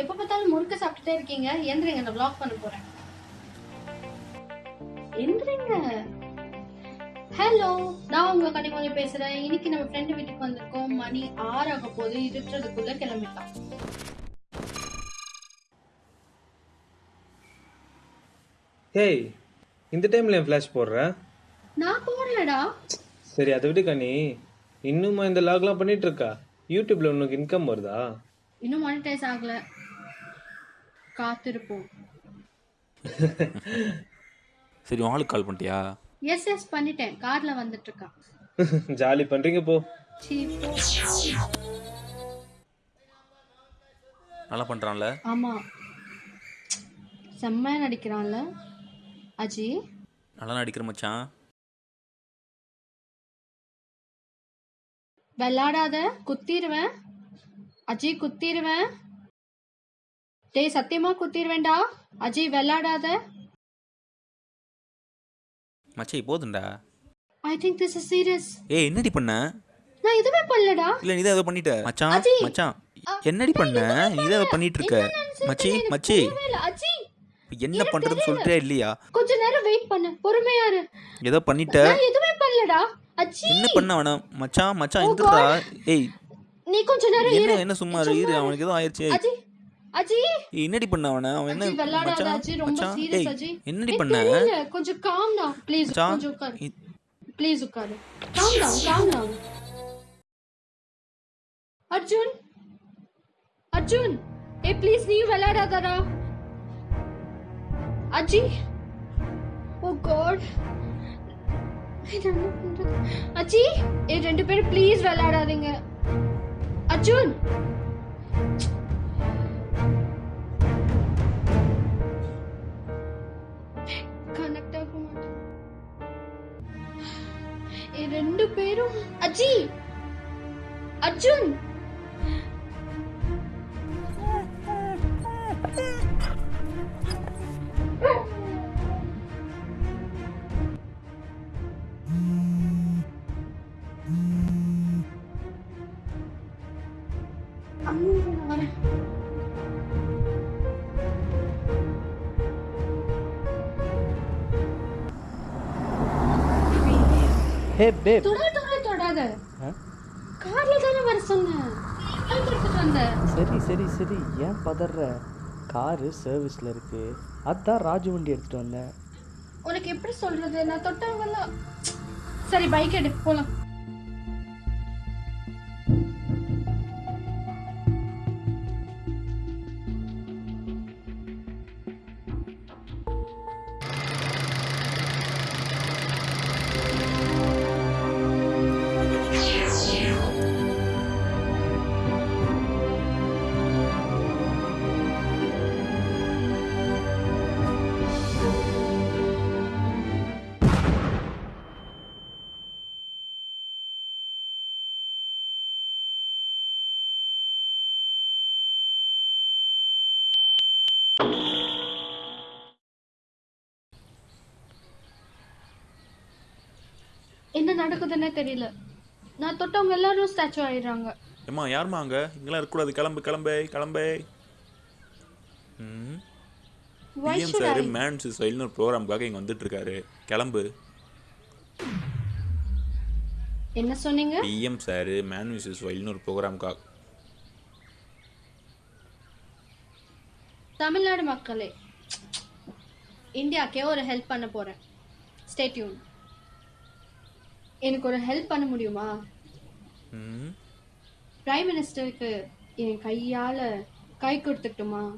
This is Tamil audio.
எப்ப பார்த்தாலும் முறுக்கு சாப்பிட்டுட்டே இருக்கீங்க. எந்திரிங்க நான் vlog பண்ண போறேன். எந்திரிங்க ஹலோ நான் உங்க கனிமொழி பேசுறேன். இன்னைக்கு நம்ம ஃப்ரெண்டு வீட்டுக்கு வந்திருக்கோம். மணி ஆறு ஆக போது இருட்டுறதுக்குள்ள கிளம்பிட்டான் ஹேய் இந்த டைம்ல என் ஃப்ளாஷ் போடுற? நான் போடலடா. சரி அதை விடு கனி. இன்னுமா இந்த லாக்லாம் பண்ணிட்டு இருக்கா? யூடியூப்ல உனக்கு இன்கம் வருதா? இன்னும் மானிட்டைஸ் ஆகல. காத்திருப்போம். சரி உன் ஆளுக்கு கால் பண்ணிட்டியா? எஸ் எஸ் பண்ணிட்டேன். கார்ல வந்துட்டு இருக்கான் ஜாலி பண்றீங்க போ. சீ, போ. நல்லா பண்ணுறான்ல ஆமா. செம்மையா நடிக்கிறான்ல அஜி. நல்லா நடிக்கிற மச்சான். விளையாடாத குத்திடுவேன் அஜி குத்திடுவேன் டேய் சத்தியமா குத்திடுவேன்டா அஜி விளையாடாத. மச்சி போதும்டா. I think this is serious ஏய் என்னடி பண்ண? நான் எதுவுமே பண்ணலடா. இல்ல நீ தான் ஏதோ பண்ணிட்ட. மச்சான்! மச்சான் என்னடி பண்ண? நீ தான் ஏதோ பண்ணிட்டு இருக்க? மச்சி. மச்சி. அஜி என்ன பண்றதுன்னு சொல்லிட்டே இல்லையா? கொஞ்ச நேரம் வெயிட் பண்ணு. பொறுமையா இரு. ஏதோ பண்ணிட்ட. நான் எதுவுமே பண்ணலடா. அஜி என்ன பண்ண வேணாம் மச்சான் மச்சான் Oh எந்திரா ஏய். நீ கொஞ்ச நேரம் இரு. என்ன சும்மா இரு அவனுக்கு ஏதோ ஆயிடுச்சு ஏய், அஜி அஜி என்னடி பண்ண அவன? அவன் என்ன அஜி விளையாடாத மச்சான்? அஜி ரொம்ப மச்சான்? சீரியஸ் ஏய் அஜி என்னடி ஏய், பண்ண? தெரியல கொஞ்சம் காம் டவுன் ப்ளீஸ் மச்சான் கொஞ்சம் உட்காரு. இ- ப்ளீஸ் உட்காரு. Calm down calm down Arjun Arjun. A please நீ விளையாடாதடா. அஜி. ஓ காட் அஜி ஏ ரெண்டு பேரும் ப்ளீஸ் விளையாடாதீங்க. அர்ஜுன். பேரும் அஜி அர்ஜுன் அம்மா, தொடாத. கார்ல தானே வர சொன்னேன். சரி சரி சரி. ஏன் பதற காரு சர்வீஸில் இருக்கு. அதான் ராஜு வண்டி எடுத்துட்டு வந்தேன். உனக்கு எப்படி சொல்றது? நான் தொட்டவங்கலாம் சரி பைக் எடு போலாம். என்ன நடக்குதுன்னே தெரியல. நான் தொட்டவங்க எல்லாரும் ஸ்டாச்சு ஆயிடுறாங்க. ஏம்மா யாரும்மா அங்க? இங்கெல்லாம் இருக்கக்கூடாது. கிளம்பு கிளம்பு கிளம்பு. ம். Why PM should sir I? Men's ஸ்டைல்னு ஒரு ப்ரோக்ராமுக்காக இங்கே வந்துட்டு இருக்காரு கிளம்பு. என்ன சொன்னீங்க? பிஎம் சார் மேன் விசஸ் வைல்னு ஒரு ப்ரோக்ராமுக்காக தமிழ்நாடு மக்களே இந்தியாக்கே ஒரு ஹெல்ப் பண்ண போறேன். ஸ்டேட்யூன் எனக்கு ஒரு ஹெல்ப் பண்ண முடியுமா? ம். பிரைம் மினிஸ்டருக்கு என் கையால கை கொடுத்துட்டுமா?